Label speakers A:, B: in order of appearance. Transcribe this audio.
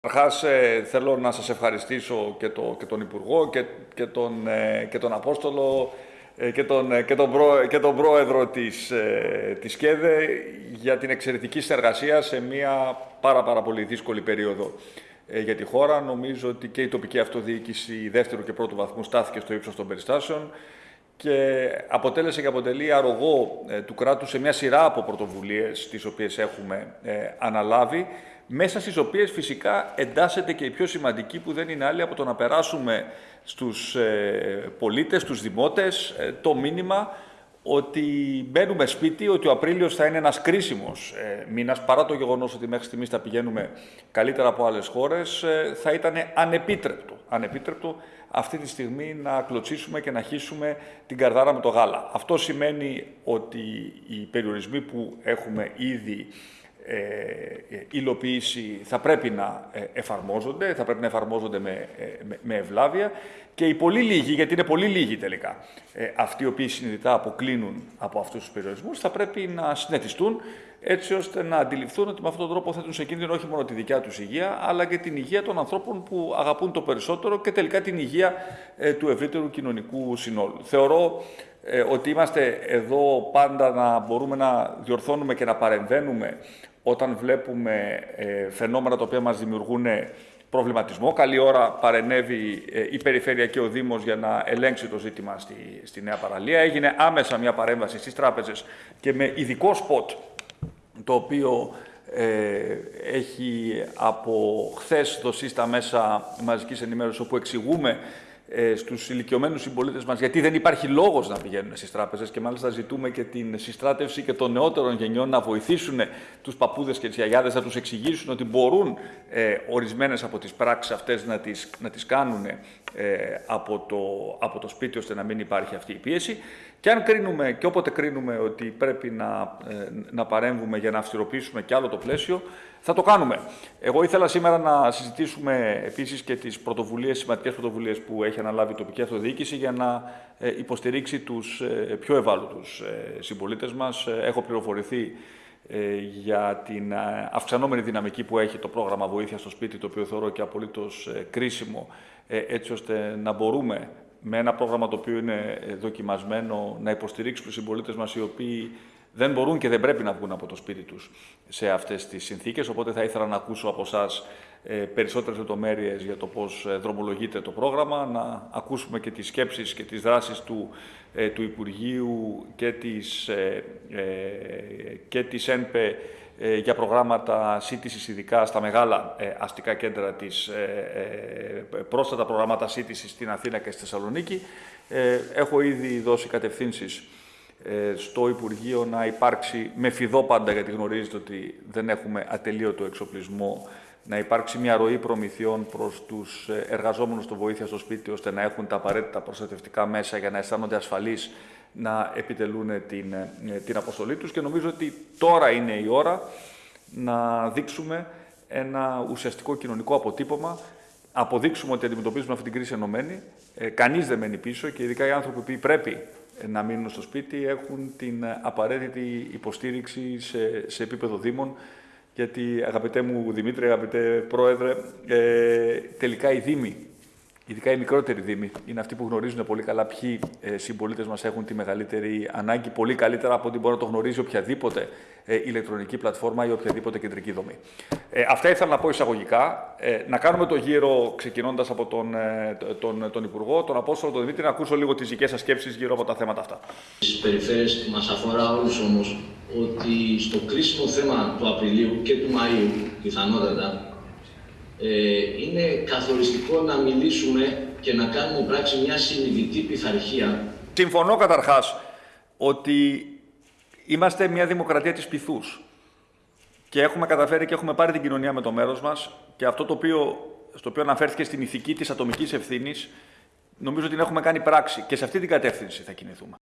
A: Καταρχά, ε, θέλω να σας ευχαριστήσω και, το, και τον Υπουργό και, και, τον, ε, και τον Απόστολο ε, και τον, ε, και τον, προ, και τον Πρόεδρο της, ε, της ΚΕΔΕ για την εξαιρετική συνεργασία σε μια πάρα, πάρα πολύ δύσκολη περίοδο για τη χώρα. Νομίζω ότι και η τοπική αυτοδιοίκηση δεύτερου και πρώτου βαθμού στάθηκε στο ύψος των περιστάσεων και αποτέλεσε και αποτελεί αρρωγό του κράτους σε μια σειρά από πρωτοβουλίες τις οποίες έχουμε αναλάβει μέσα στις οποίες φυσικά εντάσσεται και η πιο σημαντική που δεν είναι άλλη από το να περάσουμε στους ε, πολίτες, στους δημότες, ε, το μήνυμα ότι μπαίνουμε σπίτι, ότι ο Απρίλιος θα είναι ένας κρίσιμος ε, μήνας, παρά το γεγονός ότι μέχρι στιγμής θα πηγαίνουμε καλύτερα από άλλες χώρες, ε, θα ήταν ανεπίτρεπτο, ανεπίτρεπτο αυτή τη στιγμή να κλωτσίσουμε και να χύσουμε την καρδάρα με το γάλα. Αυτό σημαίνει ότι οι περιορισμοί που έχουμε ήδη ε, ε, υλοποίηση θα πρέπει να ε, εφαρμόζονται, θα πρέπει να εφαρμόζονται με, με, ευλάβεια και οι πολύ λίγοι, γιατί είναι πολύ λίγοι τελικά, αυτοί οι οποίοι συνειδητά αποκλίνουν από αυτούς τους περιορισμούς, θα πρέπει να συνετιστούν έτσι ώστε να αντιληφθούν ότι με αυτόν τον τρόπο θέτουν σε κίνδυνο όχι μόνο τη δικιά τους υγεία, αλλά και την υγεία των ανθρώπων που αγαπούν το περισσότερο και τελικά την υγεία του ευρύτερου κοινωνικού συνόλου. Θεωρώ ότι είμαστε εδώ πάντα να μπορούμε να διορθώνουμε και να παρεμβαίνουμε όταν βλέπουμε ε, φαινόμενα τα οποία μας δημιουργούν προβληματισμό. Καλή ώρα παρενέβη ε, η Περιφέρεια και ο Δήμος για να ελέγξει το ζήτημα στη, στη Νέα Παραλία. Έγινε άμεσα μια παρέμβαση στις τράπεζες και με ειδικό σποτ, το οποίο ε, έχει από χθες δοθεί στα μέσα μαζικής ενημέρωσης, όπου εξηγούμε ε, στους ηλικιωμένους συμπολίτες μας, γιατί δεν υπάρχει λόγος να πηγαίνουν στις τράπεζες και μάλιστα ζητούμε και την συστράτευση και των νεότερων γενιών να βοηθήσουν τους παππούδες και τις γιαγιάδες, να τους εξηγήσουν ότι μπορούν ε, ορισμένες από τις πράξεις αυτές να τις, να τις κάνουν ε, από, το, από το σπίτι ώστε να μην υπάρχει αυτή η πίεση. Και αν κρίνουμε και όποτε κρίνουμε ότι πρέπει να, ε, να παρέμβουμε για να αυστηροποιήσουμε κι άλλο το πλαίσιο, θα το κάνουμε. Εγώ ήθελα σήμερα να συζητήσουμε επίσης και τις πρωτοβουλίες, σημαντικές πρωτοβουλίες που έχει αναλάβει η τοπική αυτοδιοίκηση για να ε, υποστηρίξει τους ε, πιο ευάλωτους συμπολίτες μας. Έχω πληροφορηθεί για την αυξανόμενη δυναμική που έχει το πρόγραμμα βοήθεια στο σπίτι, το οποίο θεωρώ και απολύτως κρίσιμο, έτσι ώστε να μπορούμε με ένα πρόγραμμα το οποίο είναι ε, δοκιμασμένο να υποστηρίξει τους συμπολίτες μας οι οποίοι δεν μπορούν και δεν πρέπει να βγουν από το σπίτι τους σε αυτές τις συνθήκες. Οπότε θα ήθελα να ακούσω από εσά περισσότερες λεπτομέρειες για το πώς ε, δρομολογείται το πρόγραμμα, να ακούσουμε και τις σκέψεις και τις δράσεις του, ε, του Υπουργείου και της, και της ΕΝΠΕ ε, για προγράμματα σύντησης ειδικά στα μεγάλα ε, αστικά κέντρα της, ε, πρόσθετα προγράμματα σύντησης στην Αθήνα και στη Θεσσαλονίκη. Έχω ήδη δώσει κατευθύνσεις στο Υπουργείο να υπάρξει, με φιδό πάντα γιατί γνωρίζετε ότι δεν έχουμε ατελείωτο εξοπλισμό, να υπάρξει μια ροή προμηθειών προς τους εργαζόμενους στο βοήθεια στο σπίτι, ώστε να έχουν τα απαραίτητα προστατευτικά μέσα για να αισθάνονται ασφαλείς να επιτελούν την, ε, την αποστολή τους. Και νομίζω ότι τώρα είναι η ώρα να δείξουμε ένα ουσιαστικό κοινωνικό αποτύπωμα, αποδείξουμε ότι αντιμετωπίζουμε αυτή την κρίση ενωμένη, ε, κανείς δεν μένει πίσω και ειδικά οι άνθρωποι που πρέπει να μείνουν στο σπίτι έχουν την απαραίτητη υποστήριξη σε, σε επίπεδο Δήμων γιατί αγαπητέ μου Δημήτρη, αγαπητέ Πρόεδρε, ε, τελικά οι Δήμοι ειδικά οι μικρότεροι δήμοι, είναι αυτοί που γνωρίζουν πολύ καλά ποιοι ε, συμπολίτες μας έχουν τη μεγαλύτερη ανάγκη, πολύ καλύτερα από ό,τι μπορεί να το γνωρίζει οποιαδήποτε ε, ηλεκτρονική πλατφόρμα ή οποιαδήποτε κεντρική δομή. Ε, αυτά ήθελα να πω εισαγωγικά. Ε, να κάνουμε το γύρο ξεκινώντας από τον, ε, τον, τον Υπουργό, τον Απόστολο, τον Δημήτρη, να ακούσω λίγο τις δικές σας σκέψεις γύρω από τα θέματα αυτά.
B: Στις περιφέρειες που μας αφορά όλους όμως, ότι στο κρίσιμο θέμα του Απριλίου και του Μαΐου, πιθανότατα, ε, είναι καθοριστικό να μιλήσουμε και να κάνουμε πράξη μια συνειδητή πειθαρχία.
A: Συμφωνώ καταρχάς ότι είμαστε μια δημοκρατία της πυθούς και έχουμε καταφέρει και έχουμε πάρει την κοινωνία με το μέρος μας και αυτό το οποίο, στο οποίο αναφέρθηκε στην ηθική της ατομικής ευθύνης νομίζω ότι την έχουμε κάνει πράξη και σε αυτή την κατεύθυνση θα κινηθούμε.